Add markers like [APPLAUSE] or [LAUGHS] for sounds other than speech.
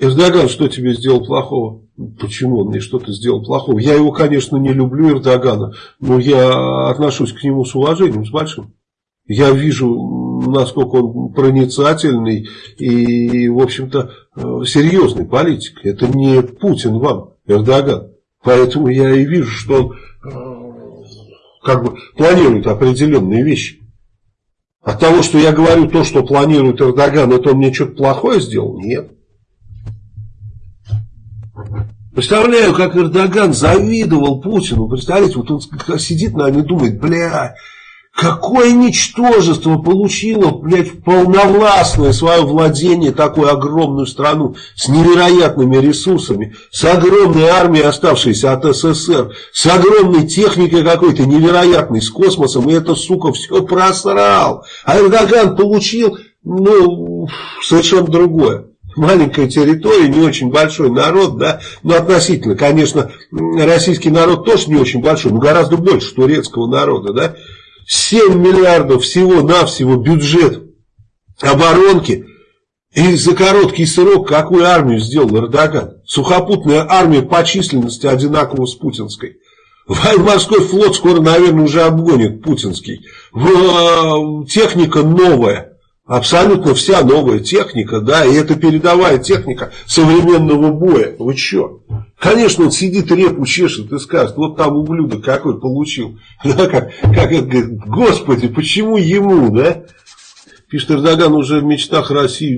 Эрдоган что тебе сделал плохого? Почему он мне что-то сделал плохого? Я его, конечно, не люблю, Эрдогана, но я отношусь к нему с уважением, с большим. Я вижу, насколько он проницательный и, в общем-то, э, серьезный политик. Это не Путин вам, Эрдоган. Поэтому я и вижу, что он э, как бы планирует определенные вещи. От того, что я говорю то, что планирует Эрдоган, это он мне что-то плохое сделал? Нет. Представляю, как Эрдоган завидовал Путину. Представляете, вот он сидит, наверное, и думает, бля, какое ничтожество получило, блядь, полновластное свое владение, такую огромную страну, с невероятными ресурсами, с огромной армией, оставшейся от СССР, с огромной техникой какой-то невероятной, с космосом, и это, сука, все просрал. А Эрдоган получил, ну, совершенно другое маленькая территория, не очень большой народ, да, но относительно, конечно, российский народ тоже не очень большой, но гораздо больше турецкого народа, да, 7 миллиардов всего-навсего бюджет оборонки, и за короткий срок какую армию сделал Эрдоган? Сухопутная армия по численности одинакова с путинской. Военно-морской флот скоро, наверное, уже обгонит путинский. Техника новая. Абсолютно вся новая техника, да, и это передовая техника современного боя. Вы что? Конечно, он сидит, репу чешет и скажет, вот там ублюдок какой получил. [LAUGHS] Да, как, как это говорит, господи, почему ему, да? Пишет Эрдоган уже в мечтах России